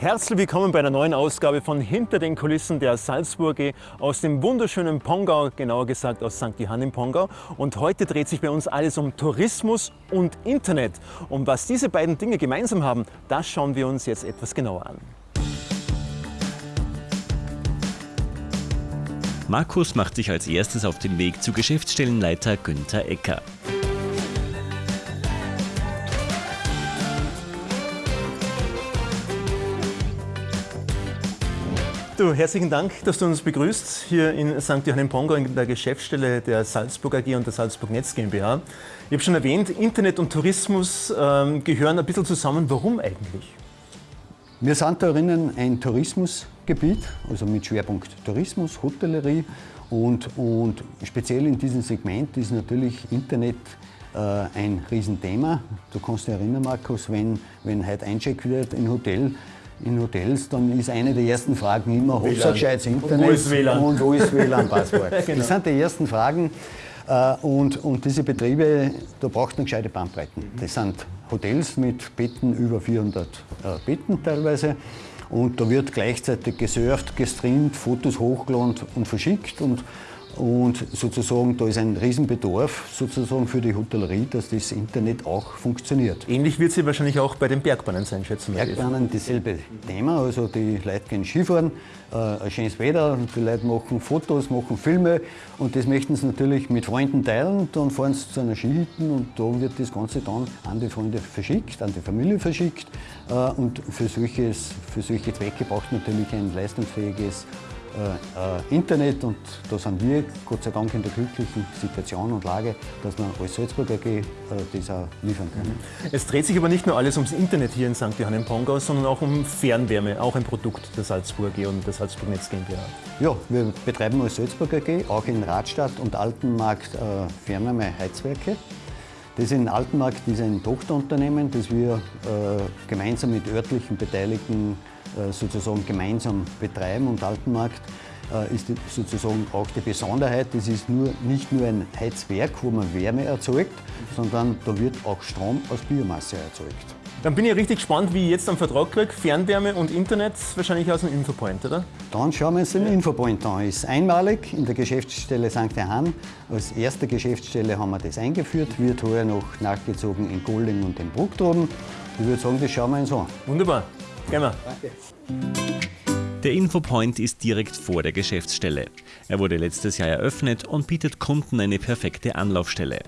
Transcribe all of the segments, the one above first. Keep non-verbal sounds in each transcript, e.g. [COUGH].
Herzlich willkommen bei einer neuen Ausgabe von Hinter den Kulissen der Salzburg aus dem wunderschönen Pongau, genauer gesagt aus St. Johann im Pongau. Und heute dreht sich bei uns alles um Tourismus und Internet. Und was diese beiden Dinge gemeinsam haben, das schauen wir uns jetzt etwas genauer an. Markus macht sich als erstes auf den Weg zu Geschäftsstellenleiter Günther Ecker. Du, herzlichen Dank, dass du uns begrüßt hier in St. Johann im Pongau in der Geschäftsstelle der Salzburg AG und der Salzburg Netz GmbH. Ich habe schon erwähnt, Internet und Tourismus ähm, gehören ein bisschen zusammen. Warum eigentlich? Wir sind da drinnen ein Tourismusgebiet, also mit Schwerpunkt Tourismus, Hotellerie und, und speziell in diesem Segment ist natürlich Internet äh, ein Riesenthema. Du kannst dich erinnern, Markus, wenn, wenn heute eincheckt wird in Hotel, in Hotels, dann ist eine der ersten Fragen immer, ob es ein gescheites Internet und wo ist WLAN, und wo ist WLAN-Passwort. [LAUGHS] genau. Das sind die ersten Fragen. Äh, und, und diese Betriebe, da braucht man gescheite Bandbreiten. Das sind Hotels mit Betten über 400 äh, Betten teilweise. Und da wird gleichzeitig gesurft, gestreamt, Fotos hochgeladen und verschickt. Und und sozusagen, da ist ein Riesenbedarf sozusagen für die Hotellerie, dass das Internet auch funktioniert. Ähnlich wird sie wahrscheinlich auch bei den Bergbahnen sein, schätzen wir. Bergbahnen dasselbe Thema. Also die Leute gehen Skifahren, äh, ein schönes Wetter, die Leute machen Fotos, machen Filme und das möchten sie natürlich mit Freunden teilen. Dann fahren sie zu einer Skihütte und da wird das Ganze dann an die Freunde verschickt, an die Familie verschickt. Äh, und für, solches, für solche Zwecke braucht man natürlich ein leistungsfähiges äh, äh, Internet und da sind wir Gott sei Dank in der glücklichen Situation und Lage, dass wir als Salzburg AG äh, das auch liefern können. Mhm. Es dreht sich aber nicht nur alles ums Internet hier in St. Johann im Pongau, sondern auch um Fernwärme, auch ein Produkt der Salzburg AG und der Salzburg Netz GmbH. Ja, wir betreiben als Salzburg AG auch in Radstadt und Altenmarkt äh, Fernwärmeheizwerke. Das in Altenmarkt ist ein Tochterunternehmen, das wir äh, gemeinsam mit örtlichen Beteiligten sozusagen gemeinsam betreiben. Und Altenmarkt äh, ist sozusagen auch die Besonderheit, das ist nur, nicht nur ein Heizwerk, wo man Wärme erzeugt, sondern da wird auch Strom aus Biomasse erzeugt. Dann bin ich richtig gespannt, wie ich jetzt am Vertrag kriege. Fernwärme und Internet wahrscheinlich aus dem Infopoint, oder? Dann schauen wir uns den Infopoint an. Ist einmalig in der Geschäftsstelle St. Johann. Als erste Geschäftsstelle haben wir das eingeführt, wird heuer noch nachgezogen in Golding und in Brucktroben. Ich würde sagen, das schauen wir uns an. Wunderbar. Gehen wir. Danke. Der Infopoint ist direkt vor der Geschäftsstelle. Er wurde letztes Jahr eröffnet und bietet Kunden eine perfekte Anlaufstelle.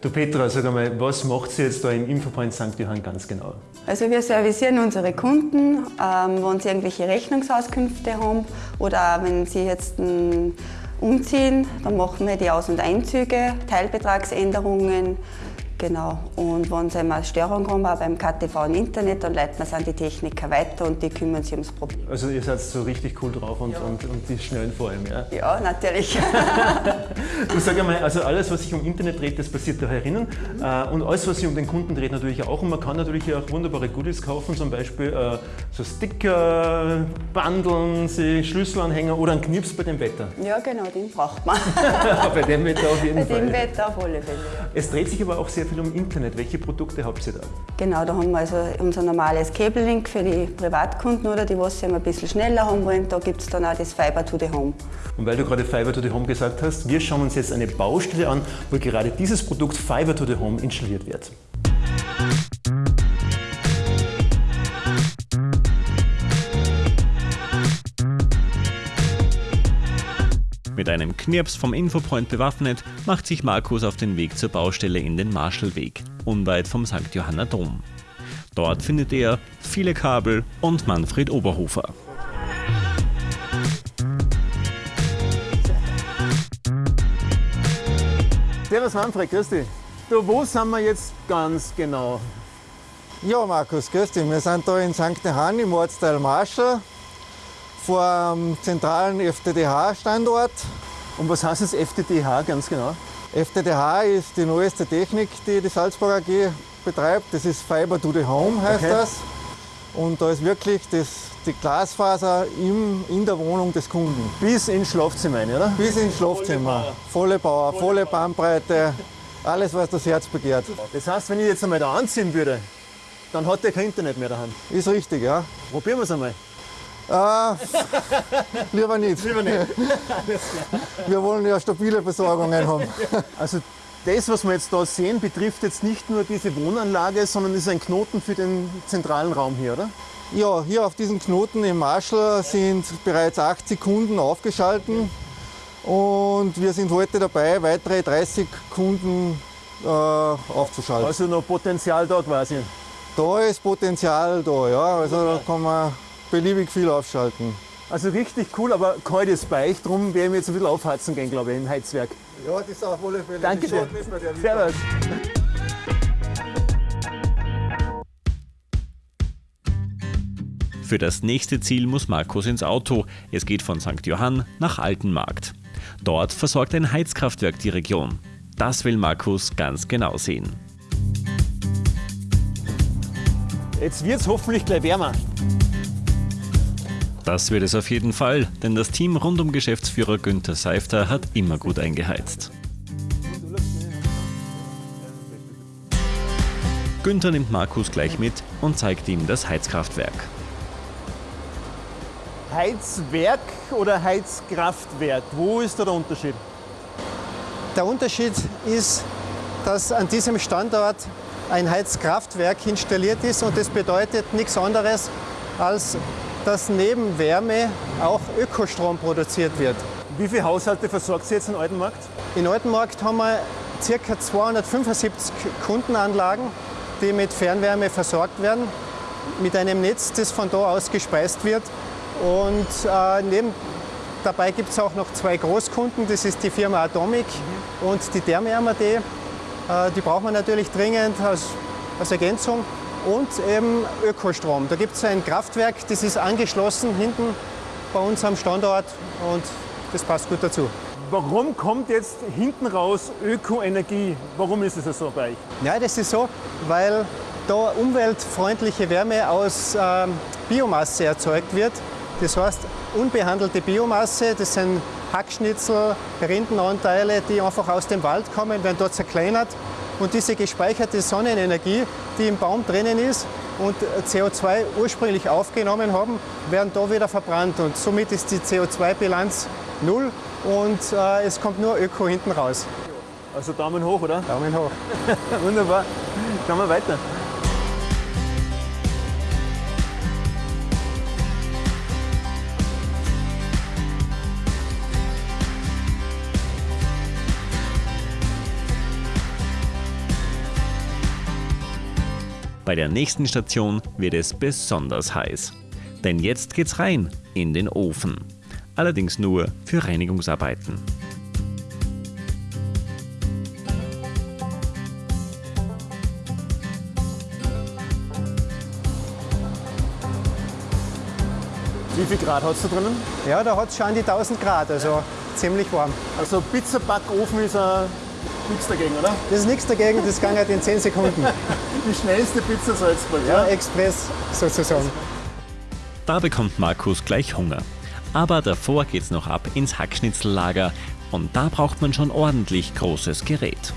Du Petra, sag einmal, was macht sie jetzt da im Infopoint St. Johann ganz genau? Also wir servicieren unsere Kunden, ähm, wenn sie irgendwelche Rechnungsauskünfte haben oder wenn sie jetzt ähm, umziehen, dann machen wir die Aus- und Einzüge, Teilbetragsänderungen, Genau. Und wenn es einmal Störung haben, auch beim KTV im Internet, dann leiten wir es an die Techniker weiter und die kümmern sich ums Problem. Also ihr seid so richtig cool drauf und, ja. und, und die schnellen vor allem, ja? Ja, natürlich. [LAUGHS] du sag einmal, also alles, was sich um Internet dreht, das passiert da herinnen. Mhm. Und alles, was sich um den Kunden dreht, natürlich auch. Und man kann natürlich auch wunderbare Goodies kaufen, zum Beispiel äh, so Sticker, Bandeln, Schlüsselanhänger oder einen Knips bei dem Wetter. Ja, genau, den braucht man. [LAUGHS] bei dem Wetter auf jeden bei Fall. Bei dem Wetter auf alle Fälle. Es dreht sich aber auch sehr viel um Internet. Welche Produkte habt ihr da? Genau, da haben wir also unser normales Cable-Link für die Privatkunden oder die, was sie ein bisschen schneller haben wollen. Da gibt es dann auch das Fiber to the Home. Und weil du gerade Fiber to the Home gesagt hast, wir schauen uns jetzt eine Baustelle an, wo gerade dieses Produkt Fiber to the Home installiert wird. Mit einem Knirps vom Infopoint bewaffnet, macht sich Markus auf den Weg zur Baustelle in den Marschallweg, unweit vom St. Johanna Dom. Dort findet er viele Kabel und Manfred Oberhofer. Servus Manfred, grüß dich. Du, wo sind wir jetzt ganz genau? Ja, Markus, grüß dich. Wir sind da in St. Johann im Ortsteil Marschall vor dem zentralen FTTH-Standort. Und was heißt das FTTH ganz genau? FTTH ist die neueste Technik, die die Salzburg AG betreibt. Das ist Fiber to the Home, heißt okay. das. Und da ist wirklich das, die Glasfaser im, in der Wohnung des Kunden. Bis ins Schlafzimmer, oder? Bis ins Schlafzimmer. Volle Power, volle Bandbreite, alles, was das Herz begehrt. Das heißt, wenn ich jetzt einmal da anziehen würde, Dann hat er kein Internet mehr daheim. Ist richtig, ja. Probieren wir es einmal. Äh, lieber nicht. Lieber nicht. [LAUGHS] Wir wollen ja stabile Versorgungen haben. Also das, was wir jetzt da sehen, betrifft jetzt nicht nur diese Wohnanlage, sondern ist ein Knoten für den zentralen Raum hier, oder? Ja, hier auf diesem Knoten im Marschall sind bereits 80 Kunden aufgeschalten und wir sind heute dabei, weitere 30 Kunden äh, aufzuschalten. Also noch Potenzial da quasi. Da ist Potenzial da, ja. Also da kann man beliebig viel aufschalten. Also richtig cool, aber kalt ist bei euch, darum werden wir jetzt ein bisschen aufheizen gehen, glaube ich, im Heizwerk. Ja, das ist auf alle Fälle. Danke dir. Servus. Für das nächste Ziel muss Markus ins Auto. Es geht von St. Johann nach Altenmarkt. Dort versorgt ein Heizkraftwerk die Region. Das will Markus ganz genau sehen. Jetzt wird es hoffentlich gleich wärmer. Das wird es auf jeden Fall, denn das Team rund um Geschäftsführer Günther Seifter hat immer gut eingeheizt. Günther nimmt Markus gleich mit und zeigt ihm das Heizkraftwerk. Heizwerk oder Heizkraftwerk, wo ist da der Unterschied? Der Unterschied ist, dass an diesem Standort ein Heizkraftwerk installiert ist und das bedeutet nichts anderes, als dass neben Wärme auch Ökostrom produziert wird. Wie viele Haushalte versorgt sie jetzt in Altenmarkt? In Altenmarkt haben wir ca. 275 Kundenanlagen, die mit Fernwärme versorgt werden, mit einem Netz, das von da aus gespeist wird. Und äh, neben, dabei gibt es auch noch zwei Großkunden, das ist die Firma Atomic und die Therme-MAD. Äh, die braucht man natürlich dringend als, als Ergänzung. Und eben Ökostrom. Da gibt es ein Kraftwerk, das ist angeschlossen hinten bei uns am Standort und das passt gut dazu. Warum kommt jetzt hinten raus Ökoenergie? Warum ist es so bei euch? Ja, das ist so, weil da umweltfreundliche Wärme aus ähm, Biomasse erzeugt wird. Das heißt, unbehandelte Biomasse, das sind Hackschnitzel, Rindenanteile, die einfach aus dem Wald kommen, werden dort zerkleinert. Und diese gespeicherte Sonnenenergie, die im Baum drinnen ist und CO2 ursprünglich aufgenommen haben, werden da wieder verbrannt. Und somit ist die CO2-Bilanz null und äh, es kommt nur Öko hinten raus. Also Daumen hoch, oder? Daumen hoch. [LAUGHS] Wunderbar. Schauen wir weiter. Bei der nächsten Station wird es besonders heiß. Denn jetzt geht's rein in den Ofen. Allerdings nur für Reinigungsarbeiten. Wie viel Grad hat es da drinnen? Ja, da hat es schon an die 1000 Grad, also ziemlich warm. Also Pizzabackofen ist ein nichts dagegen, oder? Das ist nichts dagegen, das ging halt in 10 Sekunden. [LAUGHS] Die schnellste Pizza Salzburg, Ja, Express sozusagen. Da bekommt Markus gleich Hunger. Aber davor geht's noch ab ins Hackschnitzellager und da braucht man schon ordentlich großes Gerät.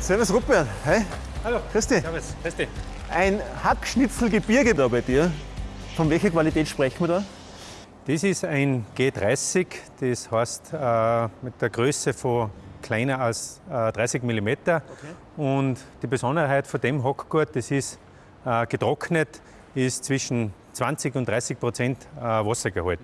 Servus Rupert, hi. Hallo. Grüß dich. Servus, grüß dich. Ein Hackschnitzelgebirge da bei dir. Von welcher Qualität sprechen wir da? Das ist ein G30, das heißt äh, mit der Größe von kleiner als äh, 30 mm. Und die Besonderheit von dem Hackgurt, das ist äh, getrocknet, ist zwischen 20 und 30 Prozent äh, Wassergehalt.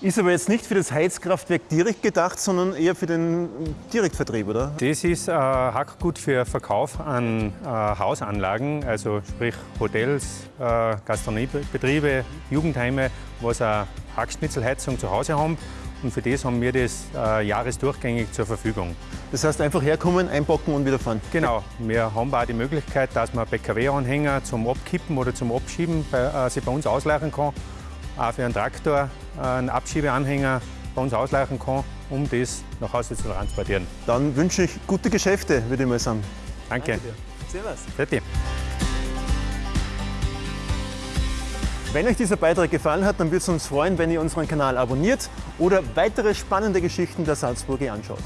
Ist aber jetzt nicht für das Heizkraftwerk direkt gedacht, sondern eher für den Direktvertrieb, oder? Das ist äh, Hackgut für Verkauf an äh, Hausanlagen, also sprich Hotels, äh, Gastronomiebetriebe, Jugendheime, was eine Hackschnitzelheizung zu Hause haben. Und für das haben wir das äh, jahresdurchgängig zur Verfügung. Das heißt einfach herkommen, einpacken und wieder fahren. Genau, wir haben auch die Möglichkeit, dass man PKW-Anhänger zum Abkippen oder zum Abschieben bei, äh, sich bei uns ausleihen kann. Auch für einen Traktor äh, einen Abschiebeanhänger bei uns ausleihen kann, um das nach Hause zu transportieren. Dann wünsche ich gute Geschäfte, würde ich mal sagen. Danke. Servus. Bitte. Wenn euch dieser Beitrag gefallen hat, dann würde es uns freuen, wenn ihr unseren Kanal abonniert oder weitere spannende Geschichten der Salzburger anschaut.